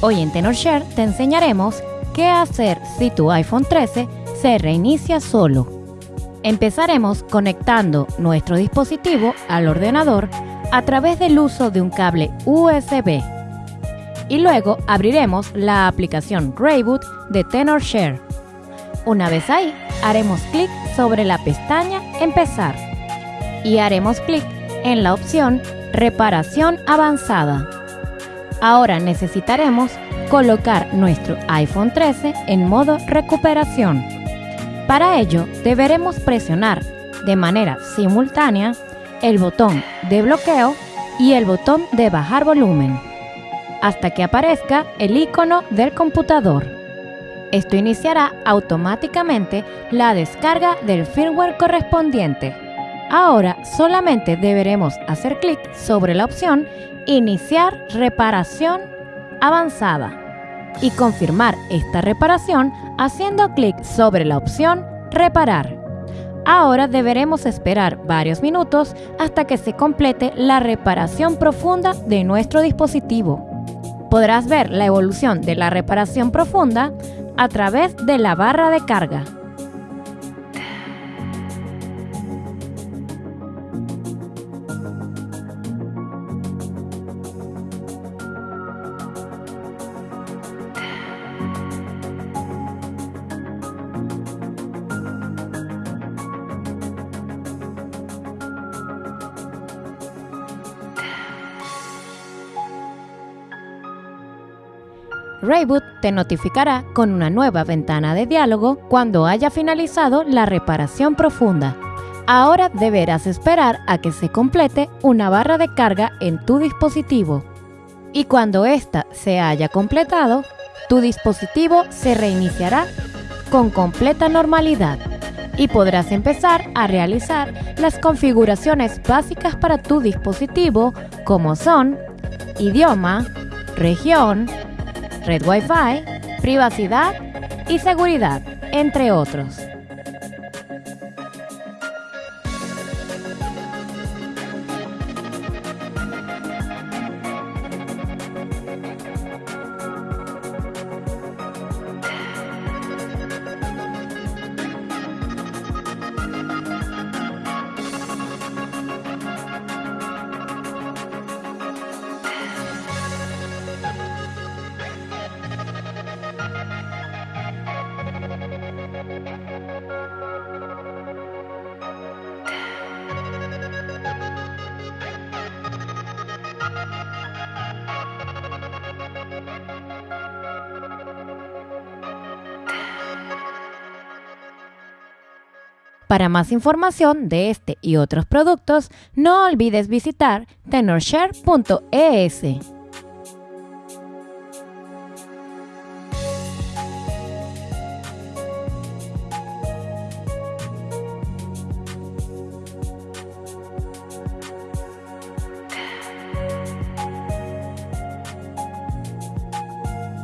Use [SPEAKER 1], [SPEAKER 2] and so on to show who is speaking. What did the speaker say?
[SPEAKER 1] Hoy en TenorShare te enseñaremos qué hacer si tu iPhone 13 se reinicia solo. Empezaremos conectando nuestro dispositivo al ordenador a través del uso de un cable USB. Y luego abriremos la aplicación Rayboot de TenorShare. Una vez ahí, haremos clic sobre la pestaña Empezar y haremos clic en la opción Reparación avanzada. Ahora necesitaremos colocar nuestro iPhone 13 en modo recuperación. Para ello deberemos presionar de manera simultánea el botón de bloqueo y el botón de bajar volumen hasta que aparezca el icono del computador. Esto iniciará automáticamente la descarga del firmware correspondiente. Ahora solamente deberemos hacer clic sobre la opción Iniciar reparación avanzada y confirmar esta reparación haciendo clic sobre la opción Reparar. Ahora deberemos esperar varios minutos hasta que se complete la reparación profunda de nuestro dispositivo. Podrás ver la evolución de la reparación profunda a través de la barra de carga. Rayboot te notificará con una nueva ventana de diálogo cuando haya finalizado la reparación profunda. Ahora deberás esperar a que se complete una barra de carga en tu dispositivo. Y cuando ésta se haya completado, tu dispositivo se reiniciará con completa normalidad y podrás empezar a realizar las configuraciones básicas para tu dispositivo como son idioma, región, red Wi-Fi, privacidad y seguridad, entre otros. Para más información de este y otros productos, no olvides visitar tenorshare.es.